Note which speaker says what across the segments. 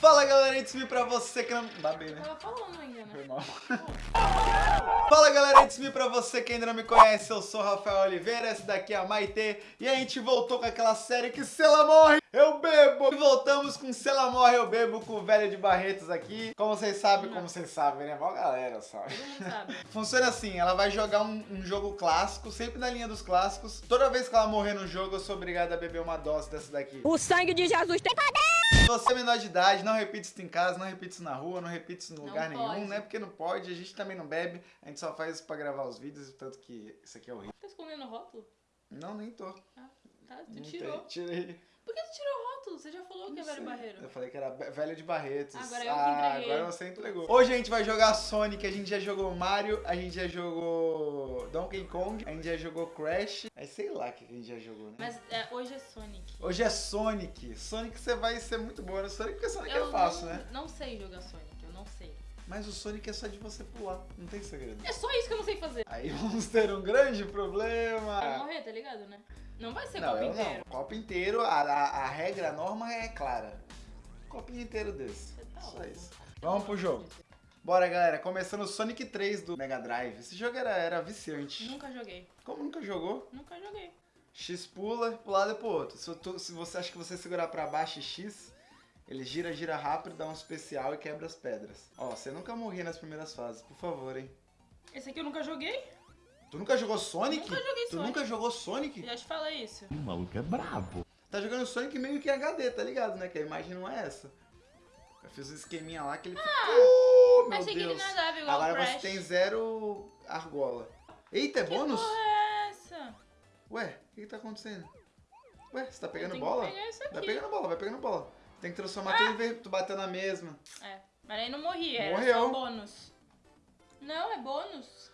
Speaker 1: Fala galera, it's me pra você que não... Babei, né?
Speaker 2: Tava falando ainda, né?
Speaker 1: Foi mal. Fala galera, it's me pra você que ainda não me conhece, eu sou Rafael Oliveira, esse daqui é a Maitê E a gente voltou com aquela série que se ela morre, eu bebo E voltamos com se ela morre, eu bebo com o velho de Barretos aqui Como vocês sabem, como vocês sabem, né? Mó galera,
Speaker 2: mundo sabe.
Speaker 1: Funciona assim, ela vai jogar um, um jogo clássico, sempre na linha dos clássicos Toda vez que ela morrer no jogo, eu sou obrigado a beber uma dose dessa daqui
Speaker 3: O sangue de Jesus tem poder!
Speaker 1: se você é menor de idade, não repita isso em casa, não repita isso na rua, não repita isso em
Speaker 2: Não
Speaker 1: lugar nenhum,
Speaker 2: pode.
Speaker 1: né? Porque não pode, a gente também não bebe, a gente só faz isso pra gravar os vídeos, tanto que isso aqui é horrível.
Speaker 2: Tá escondendo o rótulo?
Speaker 1: Não, nem tô.
Speaker 2: Ah, tá. Tu
Speaker 1: Não
Speaker 2: tirou.
Speaker 1: tem, tirei.
Speaker 2: Por que tu tirou o rótulo? Você já falou que é
Speaker 1: Não
Speaker 2: velho
Speaker 1: sei.
Speaker 2: barreiro.
Speaker 1: Eu falei que era velho de Barretos.
Speaker 2: Agora eu que
Speaker 1: ah,
Speaker 2: entreguei.
Speaker 1: agora você entregou. Hoje a gente vai jogar Sonic, a gente já jogou Mario, a gente já jogou Donkey Kong, a gente já jogou Crash, aí sei lá o que a gente já jogou, né?
Speaker 2: Mas é, hoje é Sonic.
Speaker 1: Hoje é Sonic. Sonic você vai ser muito boa no Sonic, porque Sonic
Speaker 2: eu
Speaker 1: é fácil,
Speaker 2: não,
Speaker 1: né?
Speaker 2: não sei jogar Sonic, eu não sei.
Speaker 1: Mas o Sonic é só de você pular, não tem segredo.
Speaker 2: É só isso que eu não sei fazer.
Speaker 1: Aí vamos ter um grande
Speaker 2: Vai
Speaker 1: problema.
Speaker 2: morrer, tá ligado, né? Não vai ser.
Speaker 1: Não,
Speaker 2: copo inteiro.
Speaker 1: não. Copo inteiro, a, a, a regra, a norma é clara. Copinho inteiro desse.
Speaker 2: Você tá
Speaker 1: Só isso. Vamos pro jogo. Bora, galera. Começando o Sonic 3 do Mega Drive. Esse jogo era, era viciante.
Speaker 2: Nunca joguei.
Speaker 1: Como nunca jogou?
Speaker 2: Nunca joguei.
Speaker 1: X pula, pro lado e pro outro. Se, tu- se você acha que você segurar pra baixo e X, ele gira, gira rápido, dá um especial e quebra as pedras. Ó, você nunca morria nas primeiras fases, por favor, hein.
Speaker 2: Esse aqui eu nunca joguei.
Speaker 1: Tu nunca jogou Sonic?
Speaker 2: Nunca joguei
Speaker 1: Tu
Speaker 2: Sonic.
Speaker 1: nunca jogou Sonic?
Speaker 2: Já te falei isso.
Speaker 4: O maluco é brabo.
Speaker 1: Tá jogando Sonic meio que HD, tá ligado, né? Que a imagem não é essa. Eu fiz um esqueminha lá que ele ficou. meu
Speaker 2: Achei que ele
Speaker 1: Deus.
Speaker 2: nadava igual
Speaker 1: Agora
Speaker 2: Crash.
Speaker 1: você tem zero argola. Eita, é
Speaker 2: Que
Speaker 1: bônus?
Speaker 2: porra é essa?
Speaker 1: Ué, o que, que tá acontecendo? Ué, você tá
Speaker 2: Eu
Speaker 1: pegando bola? Vai pegando bola, vai pegando bola. Tem que transformar tudo em ver, tu bater na mesma.
Speaker 2: É. Mas aí não morri, era
Speaker 1: Morreu.
Speaker 2: só bônus. Não, é bônus.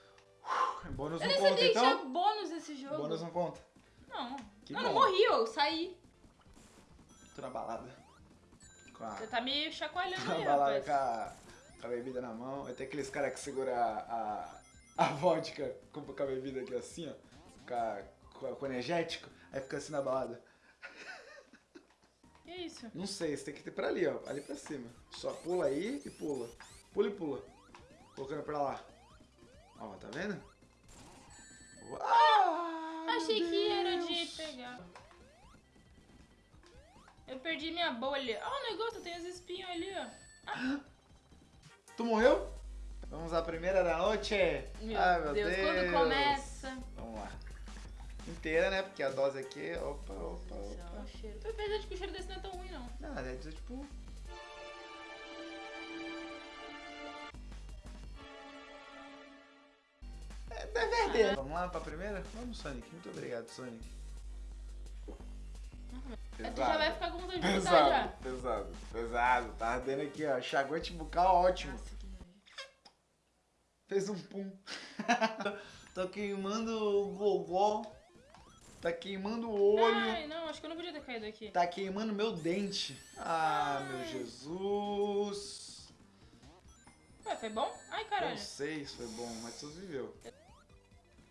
Speaker 1: Bônus
Speaker 2: Eu
Speaker 1: não conta então?
Speaker 2: tinha bônus nesse jogo.
Speaker 1: Bônus não conta.
Speaker 2: Não.
Speaker 1: Que
Speaker 2: não,
Speaker 1: bom.
Speaker 2: não morri, eu saí.
Speaker 1: Tô na balada. A,
Speaker 2: Você tá me chacoalhando
Speaker 1: tô na
Speaker 2: aí,
Speaker 1: balada com a, com a bebida na mão. Aí tem aqueles caras que seguram a, a, a vodka com, com a bebida aqui assim, ó. Com, a, com, a- com o energético. Aí fica assim na balada.
Speaker 2: Que isso?
Speaker 1: Não sei, você tem que ter pra ali, ó. Ali pra cima. Só pula aí e pula. Pula e pula. Colocando pra lá. Ó, tá vendo? Uau,
Speaker 2: Achei
Speaker 1: meu
Speaker 2: que era de
Speaker 1: Deus.
Speaker 2: pegar. Eu perdi minha bolha. Ah, o negócio, tem os espinhos ali, ó.
Speaker 1: Tu morreu? Vamos à primeira da noite?
Speaker 2: Meu,
Speaker 1: Ai, meu
Speaker 2: Deus,
Speaker 1: Deus.
Speaker 2: quando começa.
Speaker 1: Vamos lá. Inteira, né? Porque a dose aqui. Opa, opa, opa.
Speaker 2: o cheiro. Apesar de que o cheiro desse não é tão ruim, não.
Speaker 1: Não, é tipo. É, deve arder. Vamos lá pra primeira? Vamos, Sonic. Muito obrigado, Sonic.
Speaker 2: Aí tu já vai ficar com vontade de
Speaker 1: Pesado,
Speaker 2: já.
Speaker 1: pesado, pesado. Tá ardendo aqui, ó. Chagote bucal ótimo.
Speaker 2: Nossa.
Speaker 1: Fez um pum. tá queimando o gogó. Tá queimando o olho.
Speaker 2: Ai, não, acho que eu não podia ter caído aqui.
Speaker 1: Tá queimando meu dente. Ah, meu
Speaker 2: Ai.
Speaker 1: Jesus.
Speaker 2: Ué, foi bom? Ai,
Speaker 1: Não
Speaker 2: caralho.
Speaker 1: sei se foi bom, mas tu viveu.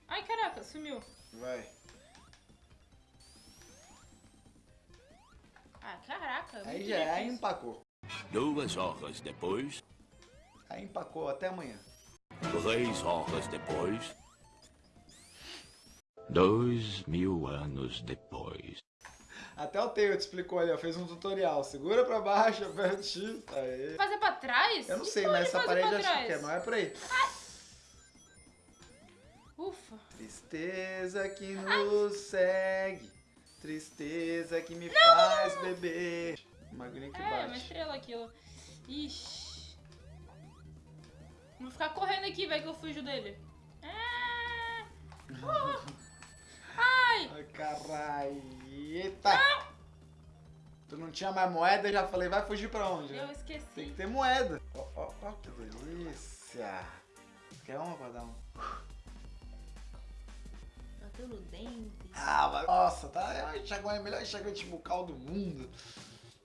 Speaker 2: Ai, caraca, sumiu.
Speaker 1: Vai.
Speaker 2: Ah, caraca.
Speaker 1: Aí já é, aí empacou.
Speaker 4: Duas horas depois,
Speaker 1: Aí empacou, até amanhã.
Speaker 4: três horas depois, dois mil anos depois.
Speaker 1: Até o Tail te explicou ali, ó. Fez um tutorial. Segura pra baixo, aperta o X. Aí.
Speaker 2: Fazer pra trás?
Speaker 1: Eu não
Speaker 2: Que
Speaker 1: sei, mas essa parede acho que é, não é por aí.
Speaker 2: Ufa.
Speaker 1: Tristeza que nos segue. Tristeza que me faz beber. Magrinho que
Speaker 2: É, uma
Speaker 1: bate.
Speaker 2: estrela aquilo. Ixi. Vou ficar correndo aqui, vai que eu fujo dele. Ah! Ai!
Speaker 1: Ai, caralho. Eita. Tu não tinha mais moeda, eu já falei, vai fugir pra onde? né?
Speaker 2: Eu esqueci.
Speaker 1: Tem que ter moeda. Ó, ó, ó, que delícia. Quer uma pra dar um?
Speaker 2: Bateu no dente.
Speaker 1: Ah, mas, nossa, tá, é o enxaguante, é melhor enxaguante bucal do mundo.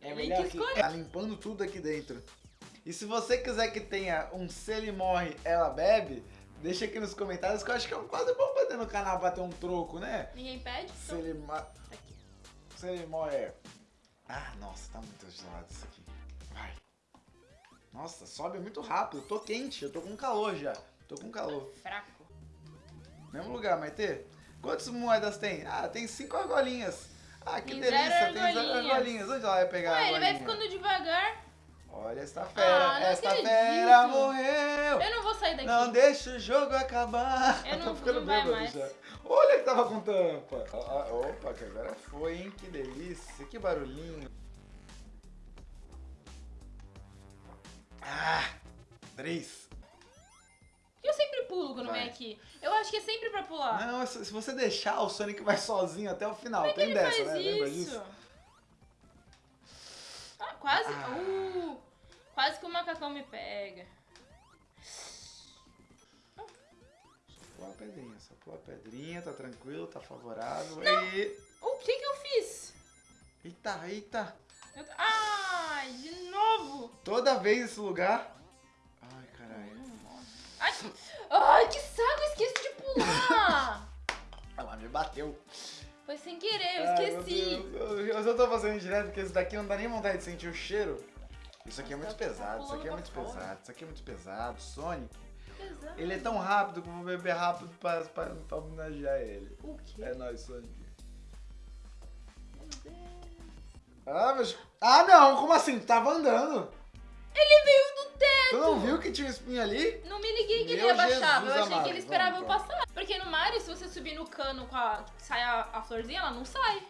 Speaker 1: É melhor
Speaker 2: que
Speaker 1: que tá limpando tudo aqui dentro. E se você quiser que tenha um se ele morre, ela bebe, deixa aqui nos comentários que eu acho que é um quadro bom pra ter no canal pra ter um troco, né?
Speaker 2: Ninguém pede?
Speaker 1: Se
Speaker 2: Então,
Speaker 1: ele, ma-
Speaker 2: tá aqui.
Speaker 1: se ele morre... Ah, nossa, tá muito gelado isso aqui. Vai. Nossa, sobe muito rápido. Eu tô quente, eu tô com calor já. Tô com calor.
Speaker 2: Fraco.
Speaker 1: Mesmo lugar, Maite? Quantas moedas tem? Ah, tem cinco argolinhas. Ah, que
Speaker 2: Tem
Speaker 1: delícia,
Speaker 2: zero
Speaker 1: tem zero
Speaker 2: argolinhas.
Speaker 1: Onde ela vai pegar a
Speaker 2: Ué, ele vai
Speaker 1: argolinha?
Speaker 2: ficando devagar.
Speaker 1: Olha esta fera,
Speaker 2: Ah,
Speaker 1: esta
Speaker 2: acredito.
Speaker 1: fera morreu.
Speaker 2: Eu não vou sair daqui.
Speaker 1: Não deixa o jogo acabar.
Speaker 2: Eu não-
Speaker 1: Tô ficando
Speaker 2: não vai mais.
Speaker 1: já. Olha que tava com tampa. Ah, ah, opa, que agora foi, hein? Que delícia, que barulhinho. Ah, três.
Speaker 2: Eu sempre pulo quando
Speaker 1: Vai.
Speaker 2: vem aqui. Eu acho que é sempre pra pular.
Speaker 1: Não, se você deixar, o Sonic vai sozinho até o final.
Speaker 2: Como é
Speaker 1: Tem dessa, né? Lembra
Speaker 2: isso?
Speaker 1: disso?
Speaker 2: Ah, quase.
Speaker 1: Ah.
Speaker 2: Uh, quase que o macacão me pega.
Speaker 1: Pula a pedrinha, só pula a pedrinha, tá tranquilo, tá favorável. Aí.
Speaker 2: Uh, O que que eu fiz?
Speaker 1: Eita, eita.
Speaker 2: Eu- Ai, de novo.
Speaker 1: Toda vez esse lugar. Ai, caralho.
Speaker 2: Ai, ai, que saco, eu esqueci de pular.
Speaker 1: Ela me bateu.
Speaker 2: Foi sem querer, eu
Speaker 1: Ai,
Speaker 2: esqueci.
Speaker 1: Eu, eu só tô fazendo direto porque esse daqui não dá nem vontade de sentir o cheiro. Isso aqui é muito
Speaker 2: tá
Speaker 1: pesado, isso aqui é
Speaker 2: pulando
Speaker 1: muito pesado, isso aqui é muito pesado. Sonic, ele é tão rápido que eu vou beber rápido pra, pra, pra homenagear ele.
Speaker 2: O quê?
Speaker 1: É nóis, Sonic.
Speaker 2: Meu Deus.
Speaker 1: Ah, mas. Ah, não, como assim? Tu tava andando.
Speaker 2: Ele veio do teto.
Speaker 1: Tu não viu que tinha um espinho ali?
Speaker 2: Não me liguei que ele
Speaker 1: Meu
Speaker 2: ia baixar. Eu achei
Speaker 1: amado,
Speaker 2: que ele esperava
Speaker 1: vamos,
Speaker 2: eu passar. Porque no Mario, se você subir no cano com a. sai a, a florzinha, ela não sai.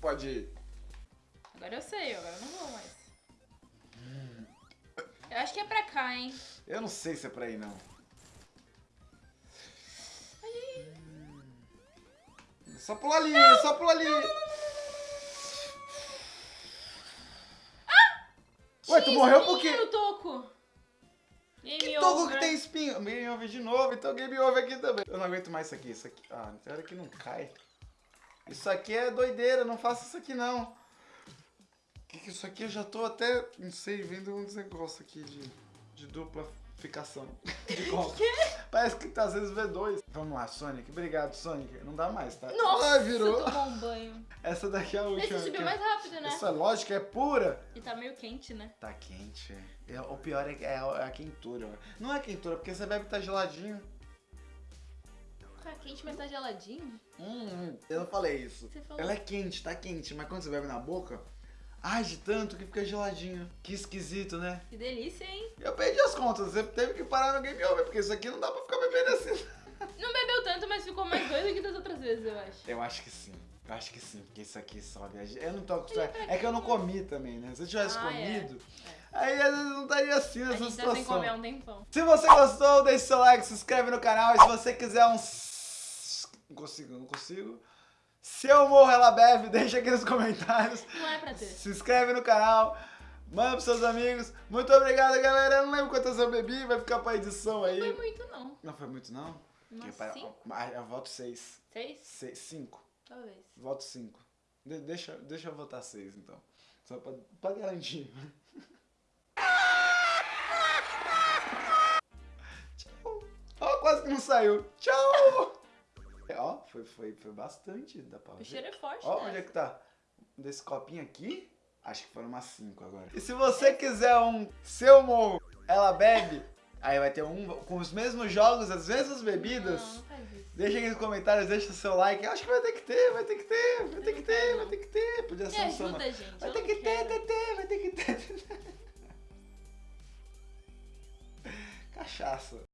Speaker 1: Pode ir.
Speaker 2: Agora eu sei, agora eu não vou mais. Eu acho que é pra cá, hein?
Speaker 1: Eu não sei se é pra ir, não. Hum. Só pula ali, só pula ali. Ué, tu morreu por quê?
Speaker 2: toco. Game
Speaker 1: Que toco que tem espinho? Game over de novo, então game over aqui também. Eu não aguento mais isso aqui, isso aqui. Ah, tem hora que não cai. Isso aqui é doideira, não faça isso aqui não. Que que isso aqui eu já tô até, não sei, vendo uns negócios aqui de, de dupla ficação. De copo. Parece que tá às vezes V2. Vamos lá, Sonic. Obrigado, Sonic. Não dá mais, tá?
Speaker 2: Nossa,
Speaker 1: Ai, virou.
Speaker 2: um banho.
Speaker 1: Essa daqui é a última.
Speaker 2: Esse subiu
Speaker 1: aqui.
Speaker 2: mais rápido, né?
Speaker 1: Essa lógica é pura.
Speaker 2: E tá meio quente, né?
Speaker 1: Tá quente. É, o pior é, é a- é a quentura. Não é quentura, porque você bebe tá geladinho.
Speaker 2: Tá quente, mas tá geladinho.
Speaker 1: Hum, eu não falei isso. Ela é quente, tá quente, mas quando você bebe na boca, age tanto que fica geladinho. Que esquisito, né?
Speaker 2: Que delícia, hein?
Speaker 1: Eu perdi as contas, você teve que parar no game over, porque isso aqui não dá pra ficar bebendo assim.
Speaker 2: Não bebeu tanto, mas ficou mais doido que das outras vezes, eu acho.
Speaker 1: Eu acho que sim. Eu acho que sim, porque isso aqui sobe. a ge- Eu não tô acostumado. É que eu não comi também, né? Se eu tivesse
Speaker 2: Ah, é.
Speaker 1: comido, aí às vezes não estaria assim
Speaker 2: A
Speaker 1: nessa
Speaker 2: gente tá sem
Speaker 1: situação.
Speaker 2: comer há um tempão.
Speaker 1: Se você gostou, deixe seu like, se inscreve no canal. E se você quiser um. Não consigo, não consigo. Se eu morro, ela bebe, deixa aqui nos comentários.
Speaker 2: Não é pra ter.
Speaker 1: Se inscreve no canal. Manda pros seus amigos. Muito obrigado, galera. Eu não lembro quantas eu bebi, vai ficar pra edição aí.
Speaker 2: Não foi muito, não.
Speaker 1: Não foi muito, não? Para-
Speaker 2: cinco?
Speaker 1: Ah, Eu voto seis.
Speaker 2: Seis?
Speaker 1: Seis- Cinco.
Speaker 2: Talvez.
Speaker 1: Voto cinco. De- deixa, deixa eu votar seis, então. Só pra, pra garantir. Tchau. Ó, quase que não saiu. Tchau. Foi, foi, foi bastante. Dá pra
Speaker 2: O
Speaker 1: ver.
Speaker 2: cheiro é forte,
Speaker 1: Ó,
Speaker 2: né?
Speaker 1: onde é que tá? Desse copinho aqui? Acho que foram umas 5 agora. E se você quiser um seu morro, ela bebe, aí vai ter um com os mesmos jogos, as mesmas bebidas.
Speaker 2: Não, não faz isso.
Speaker 1: Deixa aqui nos comentários, deixa seu like. Acho que vai ter que ter, vai ter que ter, vai ter que ter, vai ter que ter. Podia ser um samba.
Speaker 2: gente.
Speaker 1: Vai ter que ter, ter, ter, vai ter que ter. Cachaça.